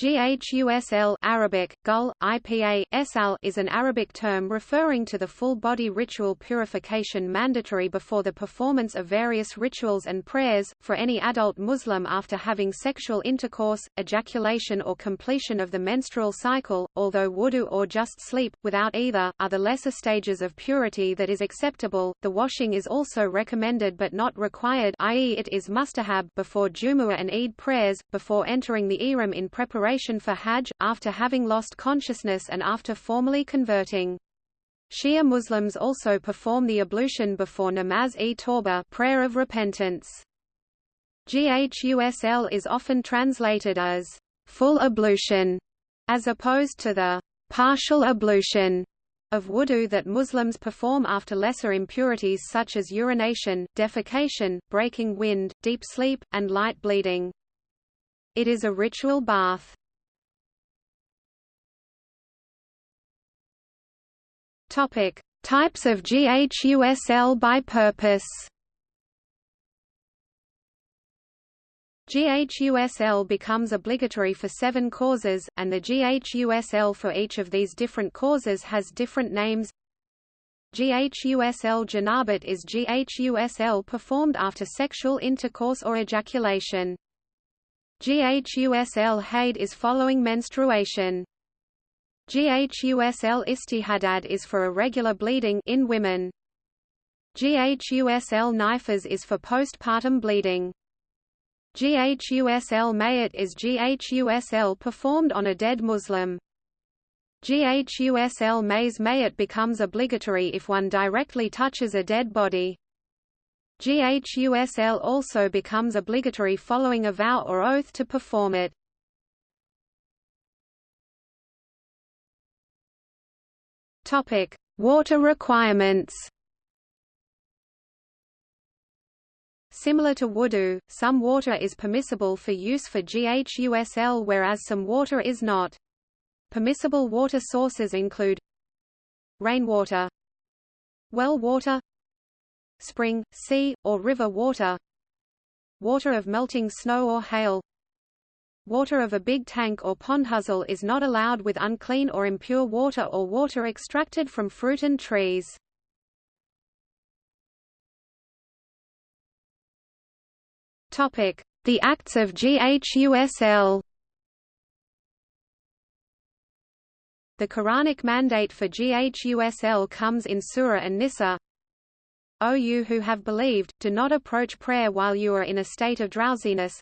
Ghusl Arabic, gul, IPA, esal is an Arabic term referring to the full-body ritual purification mandatory before the performance of various rituals and prayers, for any adult Muslim after having sexual intercourse, ejaculation or completion of the menstrual cycle, although wudu or just sleep, without either, are the lesser stages of purity that is acceptable. The washing is also recommended but not required i.e. it is mustahab before Jumu'ah and Eid prayers, before entering the ihram in preparation preparation for Hajj, after having lost consciousness and after formally converting. Shia Muslims also perform the ablution before namaz-e-tawbah prayer of repentance. Ghusl is often translated as full ablution, as opposed to the partial ablution of wudu that Muslims perform after lesser impurities such as urination, defecation, breaking wind, deep sleep, and light bleeding. It is a ritual bath. Topic: Types of GHUSL by purpose. GHUSL becomes obligatory for seven causes, and the GHUSL for each of these different causes has different names. GHUSL janabat is GHUSL performed after sexual intercourse or ejaculation. GHUSL haid is following menstruation. GHUSL istihadad is for irregular bleeding in women. GHUSL nifas is for postpartum bleeding. GHUSL mayat is GHUSL performed on a dead Muslim. GHUSL mays mayat becomes obligatory if one directly touches a dead body. GHUSL also becomes obligatory following a vow or oath to perform it. Topic: Water requirements. Similar to wudu, some water is permissible for use for GHUSL whereas some water is not. Permissible water sources include rainwater, well water, spring, sea, or river water, water of melting snow or hail, Water of a big tank or pond pondhuzzle is not allowed with unclean or impure water or water extracted from fruit and trees. The Acts of GHUSL. The Quranic mandate for GHUSL comes in Surah An-Nisa. O you who have believed, do not approach prayer while you are in a state of drowsiness,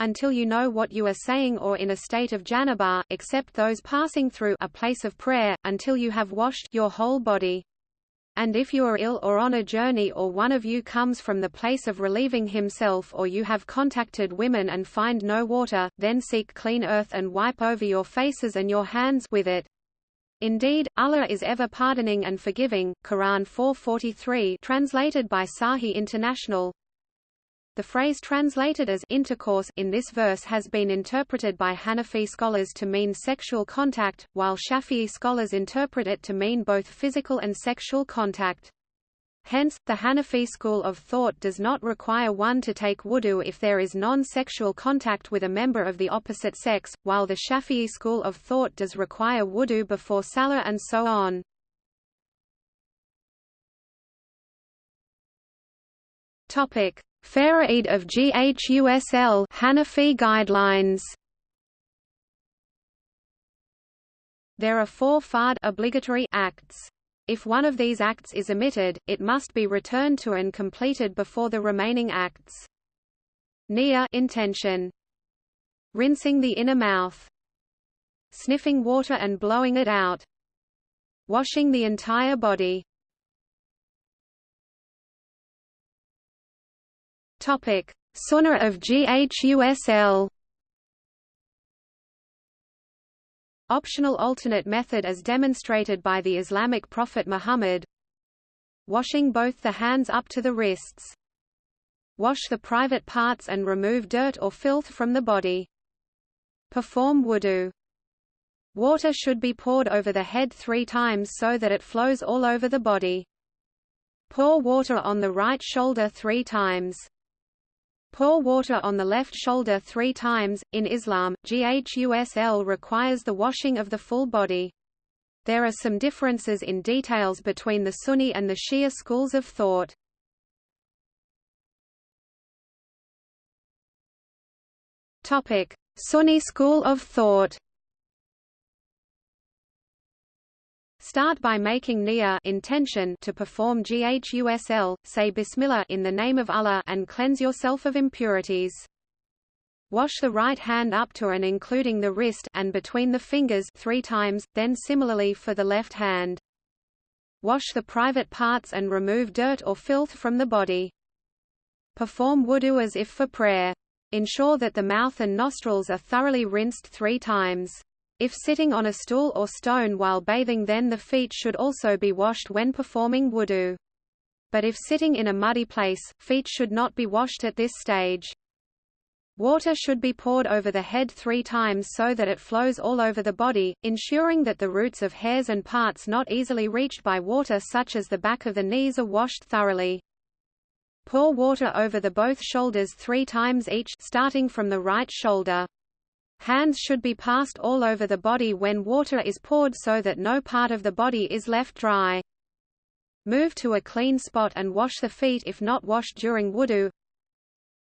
until you know what you are saying or in a state of janabah, except those passing through a place of prayer, until you have washed your whole body. And if you are ill or on a journey or one of you comes from the place of relieving himself or you have contacted women and find no water, then seek clean earth and wipe over your faces and your hands with it. Indeed, Allah is ever pardoning and forgiving. Quran 4:43 translated by Sahih International. The phrase translated as intercourse in this verse has been interpreted by Hanafi scholars to mean sexual contact, while Shafi'i scholars interpret it to mean both physical and sexual contact. Hence, the Hanafi school of thought does not require one to take wudu if there is non-sexual contact with a member of the opposite sex, while the Shafi'i school of thought does require wudu before salah and so on. Topic: Faraid of GHUSL Hanafi guidelines. There are four fard obligatory acts. If one of these acts is omitted, it must be returned to and completed before the remaining acts. Niyyah intention. Rinsing the inner mouth. Sniffing water and blowing it out. Washing the entire body. Topic: Sunnah of GHUSL. Optional alternate method as demonstrated by the Islamic prophet Muhammad. Washing both the hands up to the wrists. Wash the private parts and remove dirt or filth from the body. Perform wudu. Water should be poured over the head three times so that it flows all over the body. Pour water on the right shoulder three times. Pour water on the left shoulder three times. In Islam, GHUSL requires the washing of the full body. There are some differences in details between the Sunni and the Shia schools of thought. Topic: Sunni school of thought. Start by making niyyah intention to perform ghusl, say bismillah in the name of Allah and cleanse yourself of impurities. Wash the right hand up to and including the wrist and between the fingers three times, then similarly for the left hand. Wash the private parts and remove dirt or filth from the body. Perform wudu as if for prayer. Ensure that the mouth and nostrils are thoroughly rinsed three times. If sitting on a stool or stone while bathing then the feet should also be washed when performing wudu. But if sitting in a muddy place, feet should not be washed at this stage. Water should be poured over the head three times so that it flows all over the body, ensuring that the roots of hairs and parts not easily reached by water such as the back of the knees are washed thoroughly. Pour water over the both shoulders three times each starting from the right shoulder. Hands should be passed all over the body when water is poured so that no part of the body is left dry. Move to a clean spot and wash the feet if not washed during wudu.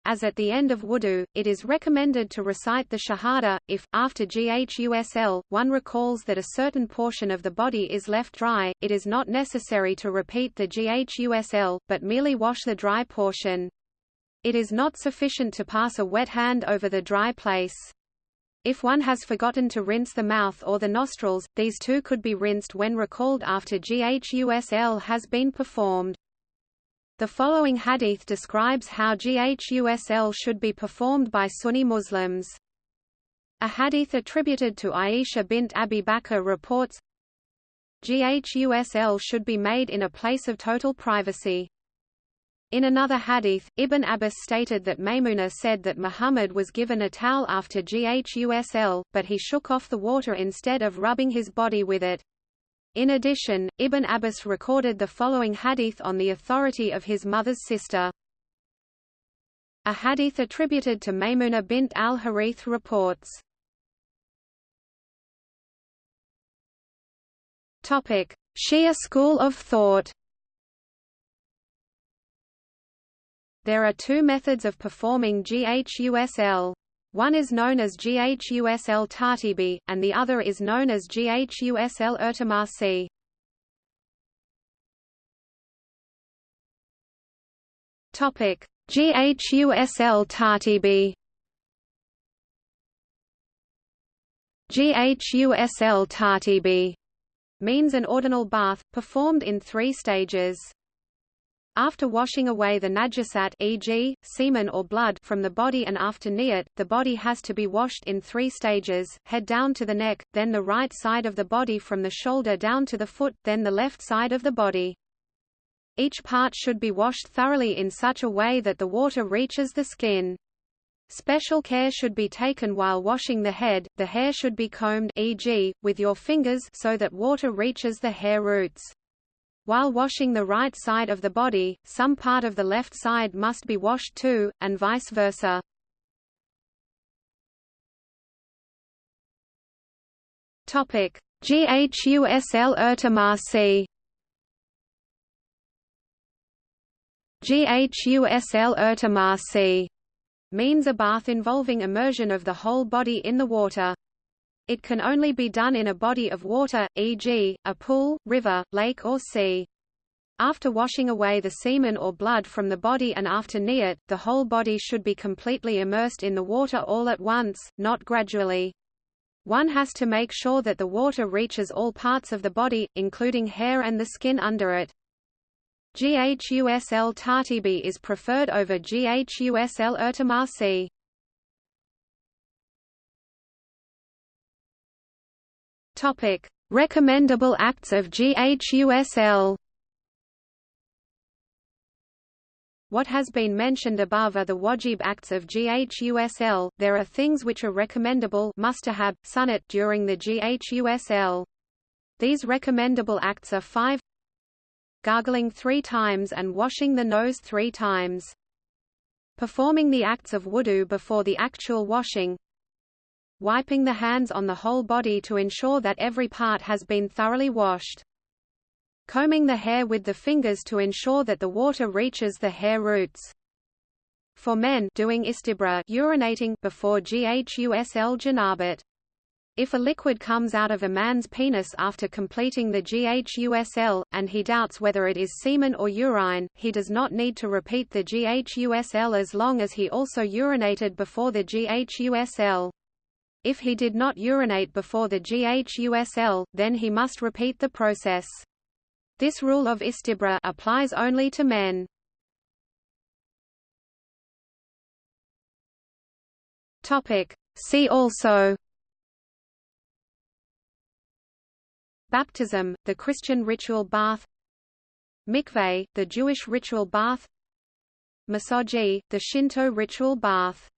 As at the end of wudu, it is recommended to recite the Shahada, if, after Ghusl, one recalls that a certain portion of the body is left dry, it is not necessary to repeat the Ghusl, but merely wash the dry portion. It is not sufficient to pass a wet hand over the dry place. If one has forgotten to rinse the mouth or the nostrils, these too could be rinsed when recalled after GHUSL has been performed. The following hadith describes how GHUSL should be performed by Sunni Muslims. A hadith attributed to Aisha bint Abi Bakr reports, GHUSL should be made in a place of total privacy. In another hadith, Ibn Abbas stated that Maymuna said that Muhammad was given a towel after Ghusl, but he shook off the water instead of rubbing his body with it. In addition, Ibn Abbas recorded the following hadith on the authority of his mother's sister. A hadith attributed to Maymuna bint al-Harith reports. Shia school of thought There are two methods of performing GHUSL. One is known as GHUSL Tartibi, and the other is known as GHUSL Irtimasi. Topic: GHUSL Tartibi. GHUSL Tartibi means an ordinal bath, performed in three stages. After washing away the najasat e.g., semen or blood from the body and after niyat, the body has to be washed in three stages, head down to the neck, then the right side of the body from the shoulder down to the foot, then the left side of the body. Each part should be washed thoroughly in such a way that the water reaches the skin. Special care should be taken while washing the head, the hair should be combed e.g., with your fingers so that water reaches the hair roots. While washing the right side of the body, some part of the left side must be washed too, and vice versa. Topic: GHUSL Irtimasi GHUSL Irtimasi means a bath involving immersion of the whole body in the water. It can only be done in a body of water, e.g., a pool, river, lake or sea. After washing away the semen or blood from the body and after niyat, the whole body should be completely immersed in the water all at once, not gradually. One has to make sure that the water reaches all parts of the body, including hair and the skin under it. GHUSL Tartibi is preferred over GHUSL Irtimasi. Topic: Recommendable acts of GHUSL. What has been mentioned above are the wajib acts of GHUSL. There are things which are recommendable mustahab, sunnat during the GHUSL. These recommendable acts are 5 gargling 3 times and washing the nose 3 times. performing the acts of wudu before the actual washing, wiping the hands on the whole body to ensure that every part has been thoroughly washed, combing the hair with the fingers to ensure that the water reaches the hair roots. For men doing istibra urinating before ghusl janabat. If a liquid comes out of a man's penis after completing the GHUSL, and he doubts whether it is semen or urine, he does not need to repeat the GHUSL as long as he also urinated before the GHUSL. If he did not urinate before the GHUSL, then he must repeat the process. This rule of istibra applies only to men. Topic. See also Baptism, the Christian ritual bath Mikveh, the Jewish ritual bath Misogi, the Shinto ritual bath